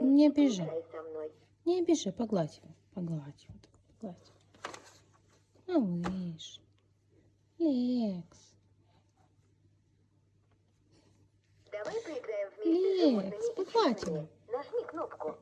Не обижай. Со мной. Не обижай, погладь его. Погладь его. так, Погладь. Малыш. Лекс. Давай поиграем вместе Лекс, животными погладь его. Нажми кнопку.